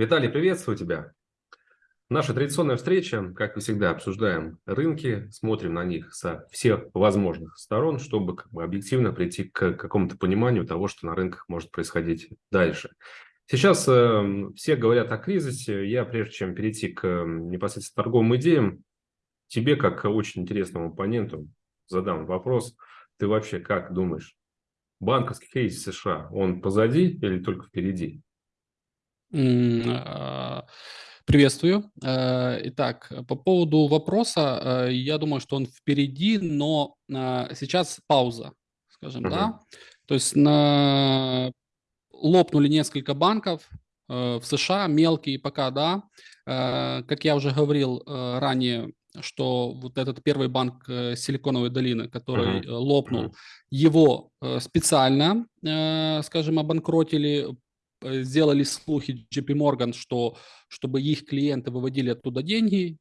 Виталий, приветствую тебя. Наша традиционная встреча, как и всегда, обсуждаем рынки, смотрим на них со всех возможных сторон, чтобы как бы, объективно прийти к какому-то пониманию того, что на рынках может происходить дальше. Сейчас э, все говорят о кризисе. Я, прежде чем перейти к э, непосредственно торговым идеям, тебе, как очень интересному оппоненту, задам вопрос. Ты вообще как думаешь, банковский кризис США, он позади или только впереди? А, приветствую. Э, итак, по поводу вопроса, э, я думаю, что он впереди, но а, сейчас пауза, скажем, Мгм. да. То есть на... лопнули несколько банков э, в США, мелкие пока, да. Как я уже говорил ранее, что вот этот первый банк Силиконовой долины, который Мгм. лопнул, Мгм. его специально, скажем, обанкротили э, сделали слухи JP Morgan, что чтобы их клиенты выводили оттуда деньги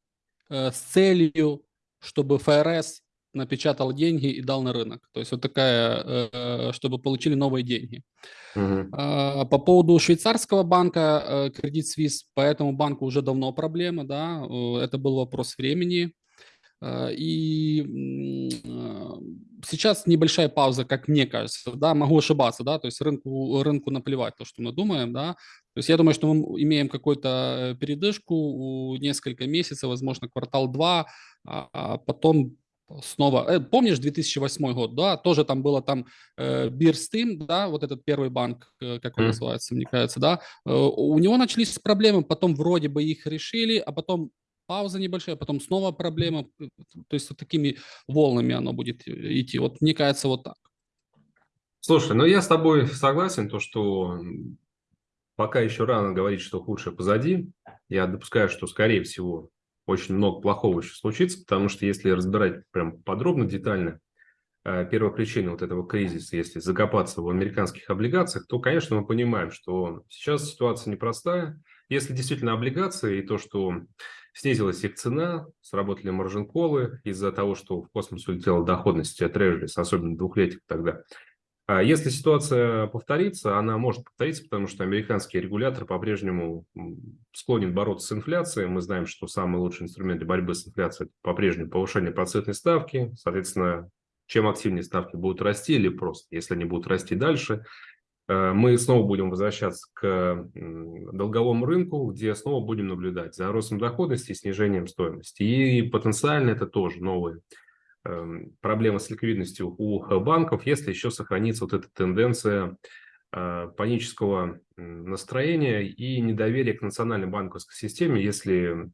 э, с целью, чтобы ФРС напечатал деньги и дал на рынок. То есть вот такая, э, чтобы получили новые деньги. А, по поводу швейцарского банка э, Credit Suisse, по этому банку уже давно проблема, да, э, это был вопрос времени. Э, И э, сейчас небольшая пауза, как мне кажется, да, могу ошибаться, да, то есть рынку, рынку наплевать то, что мы думаем, да, то есть я думаю, что мы имеем какую-то э, передышку, у несколько месяцев, возможно, квартал-два, а а потом снова, помнишь 2008 год, да, тоже там было там э, Бирстим, да, вот этот первый банк, как он называется, мне кажется, да, э, у него начались проблемы, потом вроде бы их решили, а потом пауза небольшая, потом снова проблема. П- То есть вот такими волнами оно будет э, идти. Вот мне кажется, вот так. Слушай, ну я с тобой согласен, то, что пока еще рано говорить, что худшее позади. Я допускаю, что, скорее всего, очень много плохого еще случится, потому что если разбирать прям подробно, детально, э, первопричина вот этого кризиса, если закопаться в американских облигациях, то, конечно, мы понимаем, что сейчас ситуация непростая. Если действительно облигации и то, что снизилась их цена, сработали маржин-колы из-за того, что в космос улетела доходность трежерис, особенно двухлетик тогда, а Если ситуация повторится, она может повториться, потому что американский регулятор по-прежнему склонен бороться с инфляцией. Мы знаем, что самый лучший инструмент для борьбы с инфляцией– по-прежнему повышение процентной ставки. Соответственно, чем активнее ставки будут расти или просто, если они будут расти дальше, мы снова будем возвращаться к долговому рынку, где снова будем наблюдать за ростом доходности и снижением стоимости. И потенциально это тоже новые эм, проблема с ликвидностью у банков, если еще сохранится вот эта тенденция э, панического настроения и недоверия к национальной банковской системе, если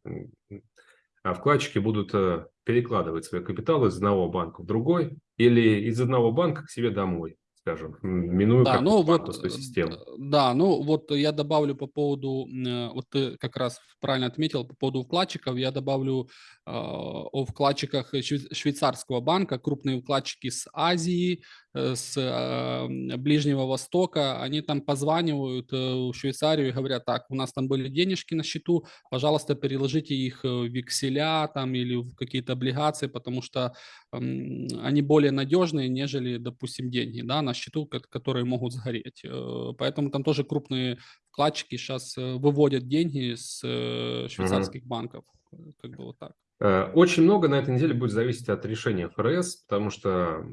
а вкладчики будут э, перекладывать свои капиталы из одного банка в другой или из одного банка к себе домой, скажем, минуя Да, ну вот, банковскую э, систему. да, ну вот я добавлю по поводу, э, вот ты как раз правильно отметил, по поводу вкладчиков, я добавлю э, о вкладчиках швей- швейцарского банка, крупные вкладчики с Азии, с э, Ближнего Востока, они там позванивают э, в Швейцарию и говорят, так, у нас там были денежки на счету, пожалуйста, переложите их э, в векселя там или в какие-то облигации, потому что они более надежные, нежели, допустим, деньги да, на счету, ко- которые могут сгореть. Э, Поэтому там тоже крупные вкладчики сейчас выводят деньги с э, швейцарских банков. Э, Как бы вот так. Э, Очень много на этой неделе будет зависеть от решения ФРС, потому что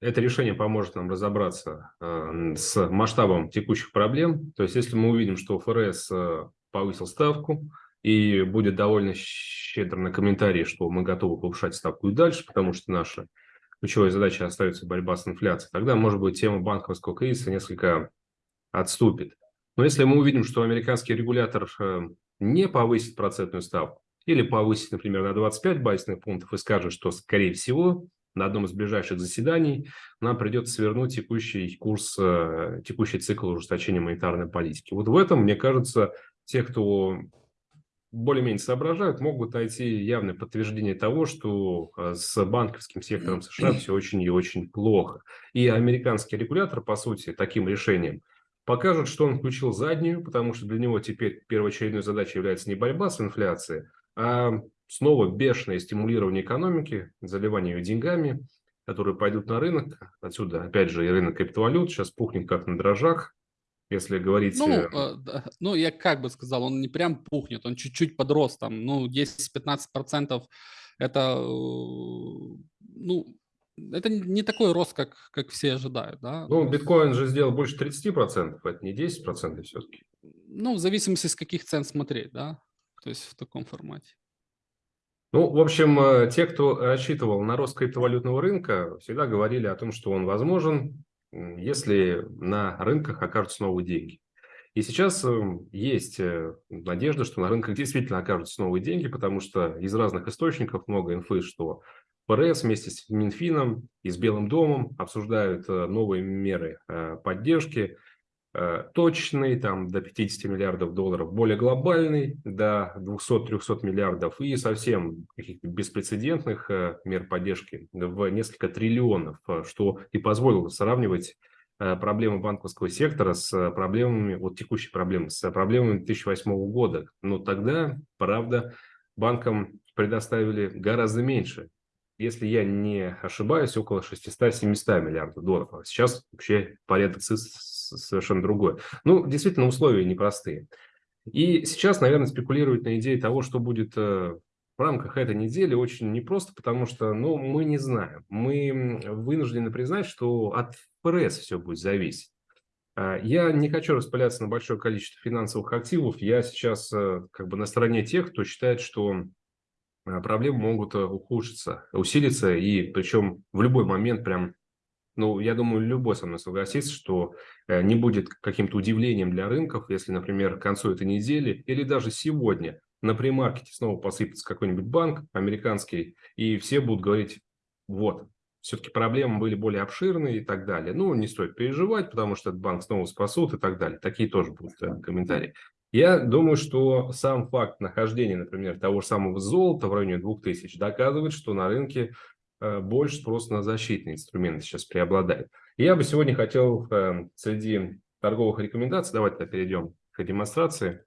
Это решение поможет нам разобраться э, с масштабом текущих проблем. То есть, если мы увидим, что ФРС э, повысил ставку и будет довольно щедр на комментарии, что мы готовы повышать ставку и дальше, потому что наша ключевая задача остается борьба с инфляцией, тогда, может быть, тема банковского кризиса несколько отступит. Но если мы увидим, что американский регулятор э, не повысит процентную ставку или повысит, например, на 25 базисных пунктов и скажет, что, скорее всего, на одном из ближайших заседаний нам придется свернуть текущий курс, э, текущий цикл ужесточения монетарной политики. Вот в этом, мне кажется, те, кто более-менее соображают, могут найти явное подтверждение того, что э, с банковским сектором США все очень и очень плохо. И американский регулятор, по сути, таким решением покажет, что он включил заднюю, потому что для него теперь первоочередной задачей является не борьба с инфляцией, а снова бешеное стимулирование экономики, заливание ее деньгами, которые пойдут на рынок. Отсюда, опять же, и рынок криптовалют сейчас пухнет как на дрожжах. если говорить... Ну, э, да, ну, я как бы сказал, он не прям пухнет, он чуть-чуть подрос, там, ну, 10-15% это, э, ну, это не такой рост, как, как все ожидают, да. Ну, биткоин же сделал больше 30%, это не 10% все-таки. Ну, в зависимости, с каких цен смотреть, да, то есть в таком формате. Ну, в общем, э, те, кто рассчитывал на рост криптовалютного рынка, всегда говорили о том, что он возможен, если на рынках окажутся новые деньги. И сейчас эм, есть э, надежда, что на рынках действительно окажутся новые деньги, потому что из разных источников много инфы, что ФРС вместе с Минфином и с Белым домом обсуждают э, новые меры поддержки – точный, там до 50 миллиардов долларов, более глобальный, до 200-300 миллиардов и совсем каких-то беспрецедентных э, мер поддержки в несколько триллионов, э, что и позволило сравнивать проблемы банковского сектора с проблемами, вот текущие проблемы, с проблемами 2008 года. Но тогда, правда, банкам предоставили гораздо меньше если я не ошибаюсь, около 600-700 миллиардов долларов. А сейчас вообще порядок совершенно другой. Ну, действительно, условия непростые. И сейчас, наверное, спекулировать на идее того, что будет э, в рамках этой недели, очень непросто, потому что, ну, мы не знаем. Мы вынуждены признать, что от ФРС все будет зависеть. А, я не хочу распыляться на большое количество финансовых активов. Я сейчас э, как бы на стороне тех, кто считает, что э, проблемы могут ухудшиться, усилиться, и причем в любой момент прям ну, я думаю, любой со мной согласится, что э, не будет каким-то удивлением для рынков, если, например, к концу этой недели или даже сегодня на премаркете снова посыпется какой-нибудь банк американский, и все будут говорить, вот, все-таки проблемы были более обширные и так далее. Ну, не стоит переживать, потому что этот банк снова спасут и так далее. Такие тоже будут э, комментарии. Я думаю, что сам факт нахождения, например, того же самого золота в районе 2000 доказывает, что на рынке больше спрос на защитные инструменты сейчас преобладает. И я бы сегодня хотел э, среди торговых рекомендаций, давайте перейдем к демонстрации,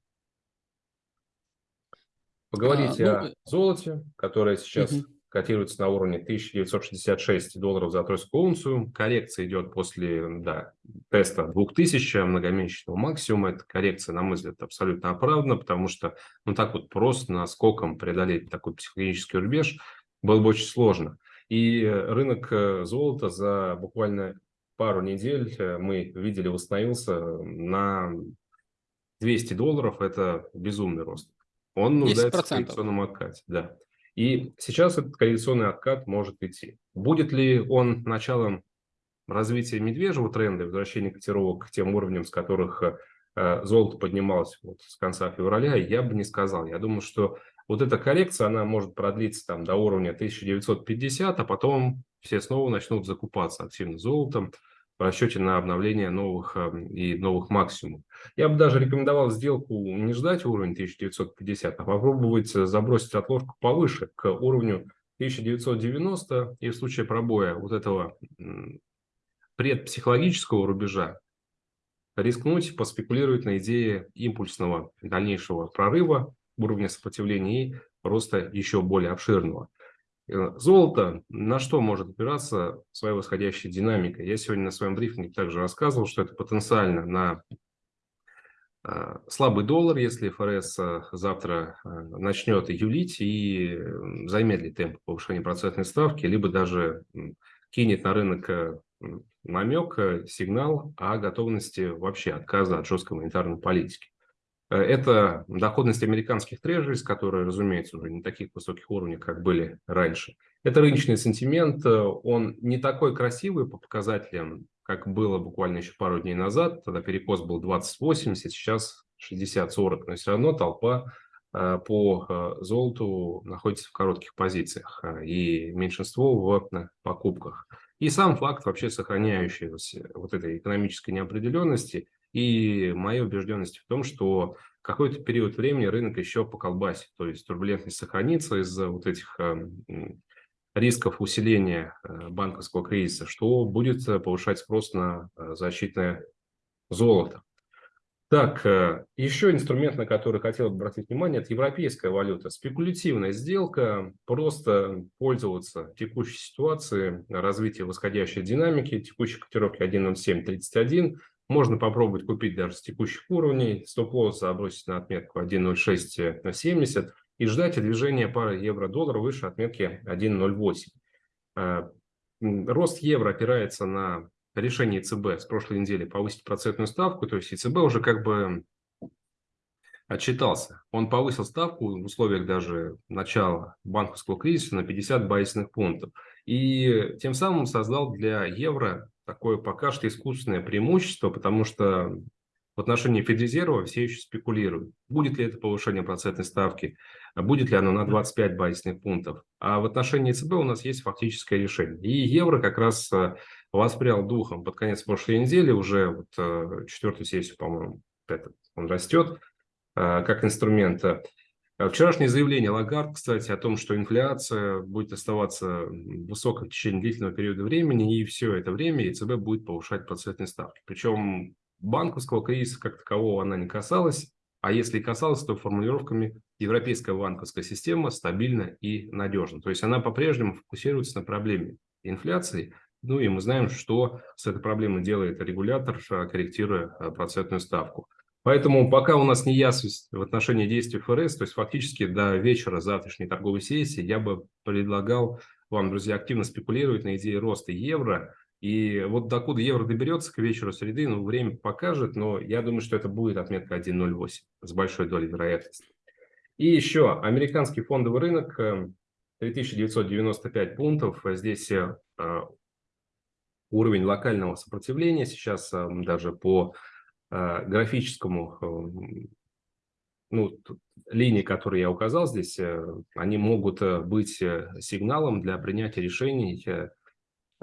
поговорить а, ну... о золоте, которое сейчас угу. котируется на уровне 1966 долларов за тройскую унцию. Коррекция идет после да, теста 2000 многомесячного максимума. Эта коррекция, на мой взгляд, абсолютно оправдана, потому что ну так вот просто наскоком преодолеть такой психологический рубеж было бы очень сложно. И рынок э, золота за буквально пару недель э, мы видели восстановился на 200 долларов. Это безумный рост. Он нуждается 10%. в коррекционном откате. Да. И сейчас этот коррекционный откат может идти. Будет ли он началом развития медвежьего тренда, возвращения котировок к тем уровням, с которых э, золото поднималось вот с конца февраля, я бы не сказал. Я думаю, что вот эта коррекция, она может продлиться там до уровня 1950, а потом все снова начнут закупаться активно золотом в расчете на обновление новых эм, и новых максимумов. Я бы даже рекомендовал сделку не ждать уровень 1950, а попробовать забросить отложку повыше, к уровню 1990, и в случае пробоя вот этого предпсихологического рубежа рискнуть поспекулировать на идее импульсного дальнейшего прорыва уровня сопротивления и роста еще более обширного. Э, золото на что может опираться своя восходящая динамика? Я сегодня на своем брифинге также рассказывал, что это потенциально на э, слабый доллар, если ФРС э, завтра начнет юлить и замедлит темп повышения процентной ставки, либо даже кинет на рынок намек, сигнал о готовности вообще отказа от жесткой монетарной политики. Э, это доходность американских трежерис, которые, разумеется, уже не таких высоких уровней, как были раньше. Это рыночный сентимент, э, он не такой красивый по показателям, как было буквально еще пару дней назад. Тогда перекос был 20-80, сейчас 60-40, но все равно толпа э, по золоту находится в коротких позициях и меньшинство в покупках. И сам факт вообще сохраняющегося вот этой экономической неопределенности – и моя убежденность в том, что какой-то период времени рынок еще поколбасит, то есть турбулентность сохранится из-за вот этих эм, рисков усиления э, банковского кризиса, что будет э, повышать спрос на э, защитное золото. Так, еще инструмент, на который хотел бы обратить внимание, это европейская валюта. Спекулятивная сделка, просто пользоваться текущей ситуацией, развития восходящей динамики, текущей котировки 1.0731, Можно попробовать купить даже с текущих уровней, стоп-лосс забросить на отметку 1.0670 и ждать движения пары евро-доллар выше отметки 1.08. Рост евро опирается на решение ЦБ с прошлой недели повысить процентную ставку, то есть ЦБ уже как бы отчитался. Он повысил ставку в условиях даже начала банковского кризиса на 50 базисных пунктов. И тем самым создал для евро такое пока что искусственное преимущество, потому что в отношении Федрезерва все еще спекулируют. Будет ли это повышение процентной ставки, будет ли оно на 25 базисных пунктов. А в отношении ЦБ у нас есть фактическое решение. И евро как раз э, воспрял духом под конец прошлой недели, уже вот э, четвертую сессию, по-моему, он растет э, как инструмент. Вчерашнее заявление Лагард, кстати, о том, что инфляция будет оставаться высокой в течение длительного периода времени, и все это время ЕЦБ будет повышать процентные ставки. Причем банковского кризиса как такового она не касалась, а если и касалась, то формулировками европейская банковская система стабильна и надежна. То есть она по-прежнему фокусируется на проблеме инфляции, ну и мы знаем, что с этой проблемой делает регулятор, корректируя э, процентную ставку. Поэтому пока у нас не ясность в отношении действий ФРС, то есть фактически до вечера завтрашней торговой сессии, я бы предлагал вам, друзья, активно спекулировать на идее роста евро, и вот докуда евро доберется к вечеру среды, ну, время покажет, но я думаю, что это будет отметка 1.08 с большой долей вероятности. И еще американский фондовый рынок 3995 э, пунктов. Здесь э, уровень локального сопротивления сейчас э, даже по графическому ну, линии, которые я указал здесь, они могут быть сигналом для принятия решений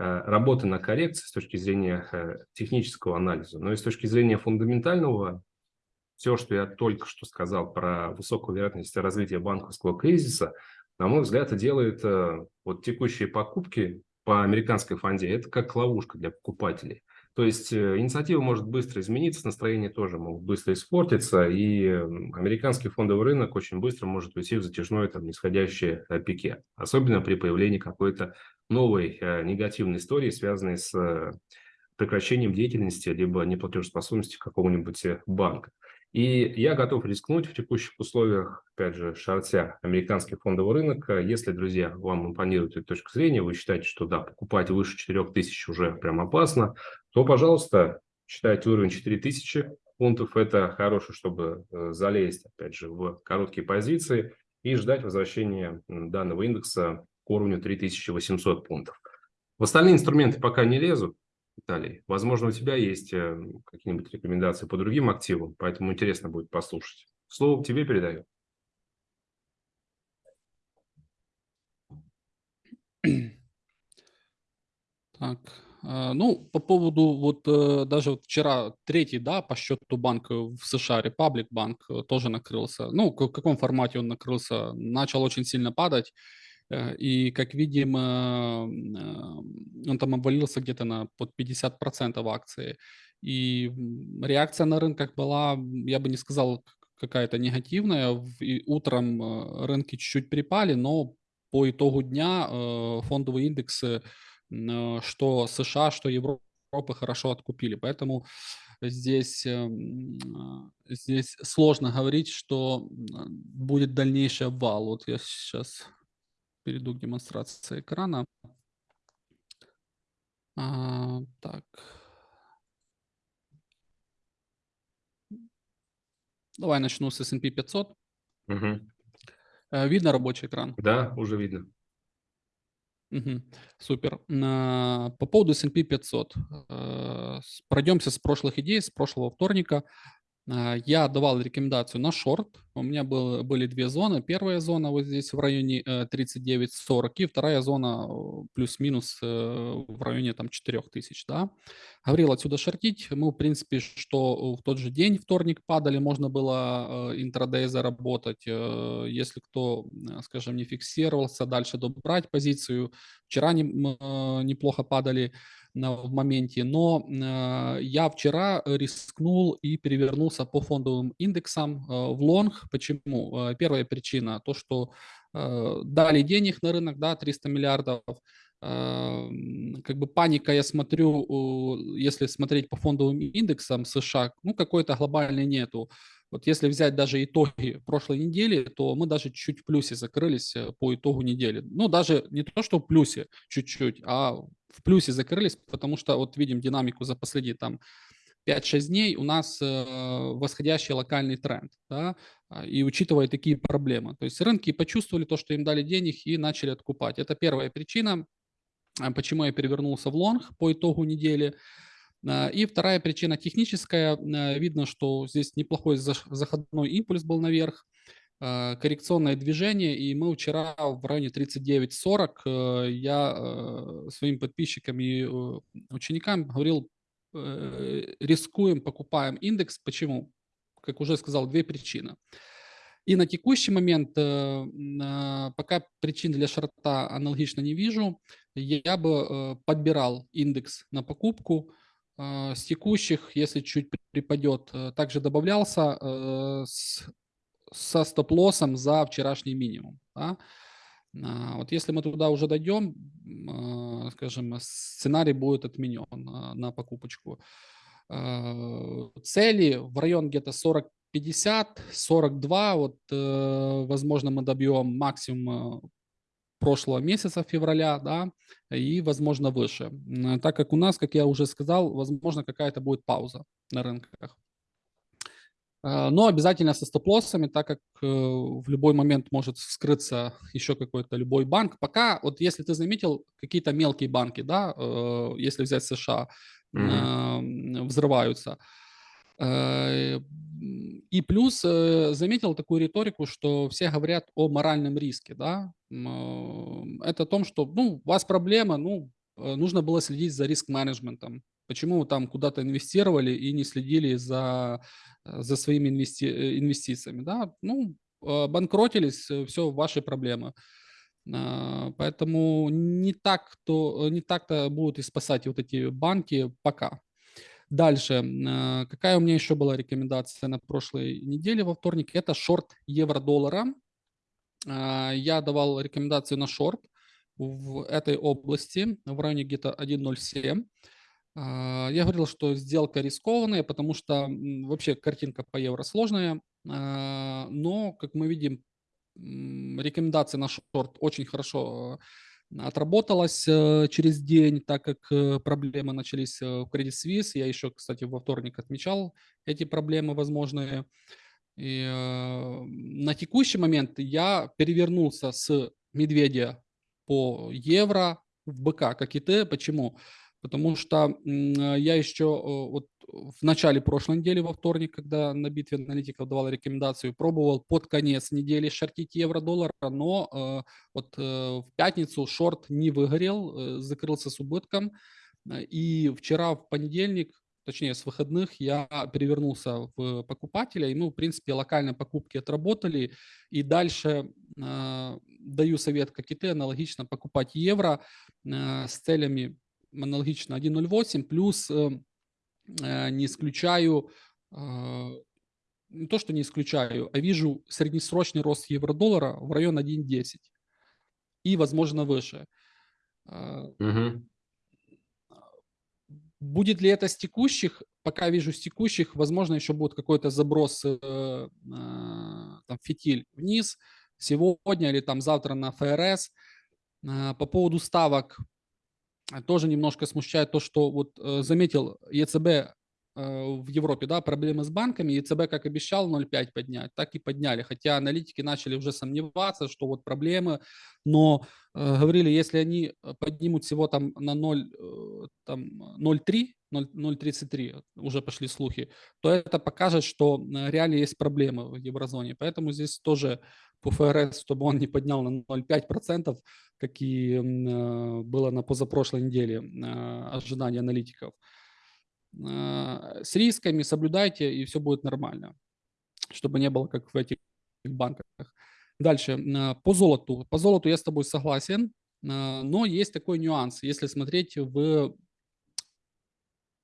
Э, работы на коррекции с точки зрения э, технического анализа, но и с точки зрения фундаментального, все, что я только что сказал про высокую вероятность развития банковского кризиса, на мой взгляд, делает э, вот текущие покупки по американской фонде, это как ловушка для покупателей. То есть инициатива может быстро измениться, настроение тоже могут быстро испортиться, и американский фондовый рынок очень быстро может уйти в затяжное там, нисходящее пике, особенно при появлении какой-то новой э, негативной истории, связанной с э, прекращением деятельности либо неплатежеспособности какого-нибудь э, банка. И я готов рискнуть в текущих условиях, опять же, шартя американский фондовый рынок. Если, друзья, вам импонирует эта точка зрения, вы считаете, что да, покупать выше 4000 уже прям опасно, то, пожалуйста, считайте уровень 4000 пунктов. Это хорошо, чтобы залезть, опять же, в короткие позиции и ждать возвращения данного индекса уровню 3800 пунктов. В остальные инструменты пока не лезу, Виталий. Возможно, у тебя есть э, какие-нибудь рекомендации по другим активам, поэтому интересно будет послушать. Слово тебе передаю. Так, э, ну, по поводу, вот э, даже вот вчера третий, да, по счету банк в США, Republic Банк, тоже накрылся. Ну, в каком формате он накрылся? Начал очень сильно падать. Э, и, как видим, он там обвалился где-то на под 50% акции. И реакция на рынках была, я бы не сказал, какая-то негативная. И утром э, рынки чуть-чуть припали, но по итогу дня э, фондовые индексы, что США, что Европы хорошо откупили. Поэтому здесь, здесь сложно говорить, что будет дальнейший обвал. Вот я сейчас перейду к демонстрации экрана. А, так. Давай начну с S&P 500. Угу. Видно рабочий экран? Да, уже видно. Угу. Супер. По поводу S&P 500. Э, пройдемся с прошлых идей, с прошлого вторника. А, я давал рекомендацию на шорт. У меня был, были две зоны. Первая зона вот здесь в районе 39-40 э, и вторая зона э, плюс-минус э, в районе там 4000. Да? Говорил отсюда шортить. Мы, в принципе, что в тот же день, вторник, падали, можно было интрадей заработать. Если кто, скажем, не фиксировался, дальше добрать позицию. Вчера не, неплохо падали в моменте, но э, я вчера рискнул и перевернулся по фондовым индексам э, в лонг. Почему? Э, первая причина, то, что дали денег на рынок, да, 300 миллиардов, как бы паника, я смотрю, если смотреть по фондовым индексам США, ну, какой-то глобальной нету. Вот если взять даже итоги прошлой недели, то мы даже чуть в плюсе закрылись э, по итогу недели. Ну, даже не то, что в плюсе чуть-чуть, а в плюсе закрылись, потому что вот видим динамику за последние там 5-6 дней у нас э, восходящий локальный тренд, да, а, и учитывая такие проблемы. То есть рынки почувствовали то, что им дали денег и начали откупать. Это первая причина, а, почему я перевернулся в лонг по итогу недели. А, и вторая причина техническая. Видно, что здесь неплохой заходной импульс был наверх, коррекционное движение, и мы вчера в районе 39.40 э, я своим подписчикам и ученикам говорил, Э, рискуем, покупаем индекс. Почему? Как уже сказал, две причины. И на текущий момент э, пока причин для шорта аналогично не вижу. Я бы э, подбирал индекс на покупку. С текущих, если чуть припадет, также добавлялся с, со стоп-лоссом за вчерашний минимум. Да? А, вот если мы туда уже дойдем, скажем, сценарий будет отменен на покупочку. Цели в район где-то 40-50, 42, вот, э, возможно, мы добьем максимум прошлого месяца, февраля, да, и, возможно, выше. Так как у нас, как я уже сказал, возможно, какая-то будет пауза на рынках. А, но обязательно со стоп-лоссами, так как э, в любой момент может вскрыться еще какой-то любой банк. Пока, вот если ты заметил, какие-то мелкие банки, да, э, если взять США, mm-hmm. взрываются. Э, и плюс заметил такую риторику, что все говорят о моральном риске, да. Это о том, что, ну, у вас проблема, ну, нужно было следить за риск-менеджментом. Почему вы там куда-то инвестировали и не следили за Э, за своими инвести э, инвестициями. Да? Ну, банкротились, э, все ваши проблемы. Поэтому не так то не так-то будут и спасать вот эти банки пока. Дальше. А, какая у меня еще была рекомендация на прошлой неделе во вторник? Это шорт евро-доллара. Я давал рекомендацию на шорт в этой области в районе где-то 1.07. А, я говорил, что сделка рискованная, потому что вообще картинка по евро сложная, а, но, как мы видим, рекомендация на шорт очень хорошо отработалась э, через день, так как э, проблемы начались э, в Credit Suisse. Я еще, кстати, во вторник отмечал эти проблемы возможные. И на текущий момент я перевернулся с медведя по евро в БК, как и ты. Почему? Потому что я еще вот в начале прошлой недели, во вторник, когда на битве аналитиков давал рекомендацию, пробовал под конец недели шортить евро-доллар, но э, вот э, в пятницу шорт не выгорел, э, закрылся с убытком. И вчера в понедельник, точнее с выходных, я перевернулся в покупателя, и мы, в принципе, локальные покупки отработали. И дальше даю совет, как и ты, аналогично покупать евро с целями аналогично 1.08, плюс э, э, не исключаю, а, не то, что не исключаю, а вижу среднесрочный рост евро-доллара в район 1.10 и, возможно, выше. Угу. Будет ли это с текущих? Пока вижу с текущих, возможно, еще будет какой-то заброс э, э, там, фитиль вниз сегодня или там завтра на ФРС. Э, по поводу ставок тоже немножко смущает то, что вот э, заметил ЕЦБ э, в Европе, да, проблемы с банками, ЕЦБ, как обещал, 0,5 поднять, так и подняли, хотя аналитики начали уже сомневаться, что вот проблемы, но э, говорили, если они поднимут всего там на 0, э, там 0,3, 0,33, уже пошли слухи, то это покажет, что реально есть проблемы в еврозоне, поэтому здесь тоже по ФРС, чтобы он не поднял на 0,5%, как и э, было на позапрошлой неделе э, ожидания аналитиков. Э, с рисками соблюдайте, и все будет нормально, чтобы не было как в этих банках. Дальше, по золоту. По золоту я с тобой согласен, но есть такой нюанс. Если смотреть в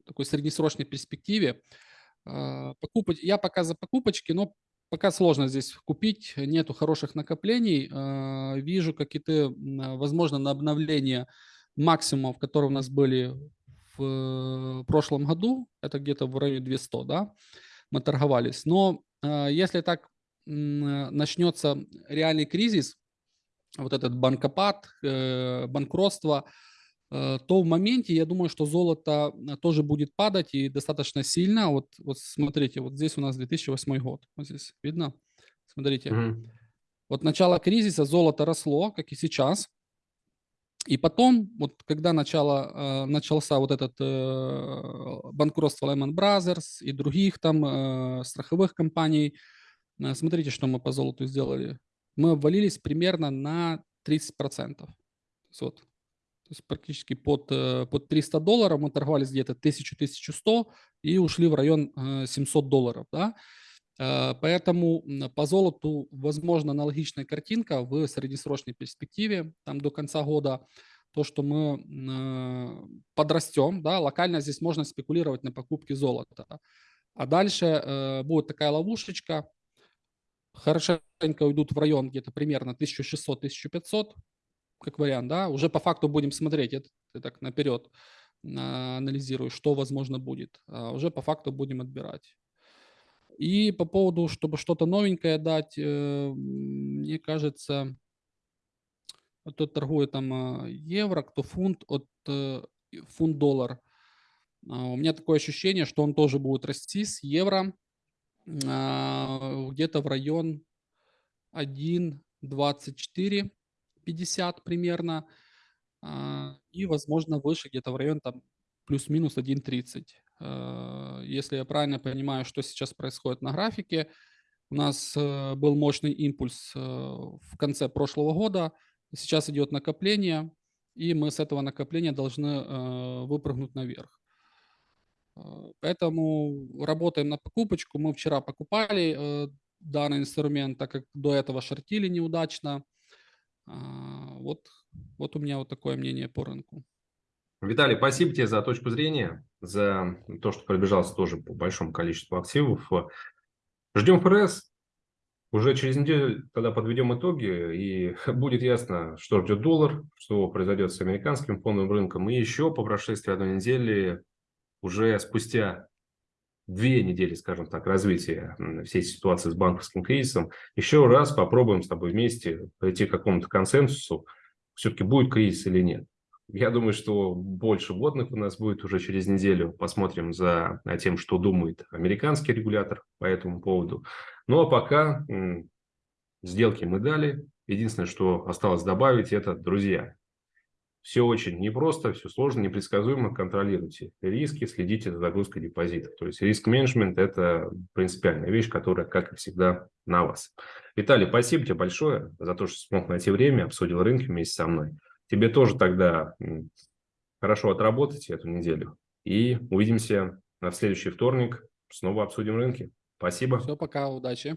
такой среднесрочной перспективе, покупать, я пока за покупочки, но Пока сложно здесь купить, нету хороших накоплений. А, вижу какие-то, возможно, на обновление максимумов, которые у нас были в прошлом году, это где-то в районе 200, да, мы торговались. Но э, если так начнется реальный кризис, вот этот банкопад, э, банкротство, э, то в моменте я думаю, что золото тоже будет падать и достаточно сильно. Вот, вот смотрите, вот здесь у нас 2008 год, вот здесь видно? Смотрите. Mm-hmm. Вот начало кризиса золото росло, как и сейчас. И потом, вот когда начало, э, начался вот этот э, банкротство Lehman Brothers и других там э, страховых компаний, э, смотрите, что мы по золоту сделали. Мы обвалились примерно на 30%. Вот. То есть практически под, э, под 300 долларов мы торговались где-то 1000-1100 и ушли в район 700 э, долларов. Да? Э, поэтому по золоту, возможно, аналогичная картинка в среднесрочной перспективе, там до конца года, то, что мы подрастем, да, локально здесь можно спекулировать на покупке золота. А дальше будет такая ловушечка, хорошенько уйдут в район где-то примерно 1600-1500, как вариант, да, уже по факту будем смотреть, это так наперед анализирую, что возможно будет, а уже по факту будем отбирать. И по поводу, чтобы что-то новенькое дать, э, мне кажется, кто торгует там а, евро, кто фунт, от э, фунт-доллар. А, у меня такое ощущение, что он тоже будет расти с евро а, где-то в район 1.2450 примерно. И, возможно, выше где-то в район там плюс-минус 1.30. Э, если я правильно понимаю, что сейчас происходит на графике, у нас э, был мощный импульс э, в конце прошлого года, сейчас идет накопление, и мы с этого накопления должны выпрыгнуть наверх. Поэтому работаем на покупочку. Мы вчера покупали данный инструмент, так как до этого шортили неудачно. Вот, вот у меня вот такое мнение по рынку. Виталий, спасибо тебе за точку зрения, за то, что пробежался тоже по большому количеству активов. Ждем ФРС. Уже через неделю тогда подведем итоги, и будет ясно, что ждет доллар, что произойдет с американским фондовым рынком. И еще по прошествии одной недели, уже спустя две недели, скажем так, развития всей ситуации с банковским кризисом, еще раз попробуем с тобой вместе прийти к какому-то консенсусу, все-таки будет кризис или нет. Я думаю, что больше вводных у нас будет уже через неделю. Посмотрим за тем, что думает американский регулятор по этому поводу. Ну а пока сделки мы дали. Единственное, что осталось добавить, это друзья. Все очень непросто, все сложно, непредсказуемо. Контролируйте риски, следите за загрузкой депозитов. То есть риск-менеджмент – это принципиальная вещь, которая, как и всегда, на вас. Виталий, спасибо тебе большое за то, что смог найти время, обсудил рынки вместе со мной. Тебе тоже тогда хорошо отработать эту неделю. И увидимся на следующий вторник. Снова обсудим рынки. Спасибо. Все, пока, удачи.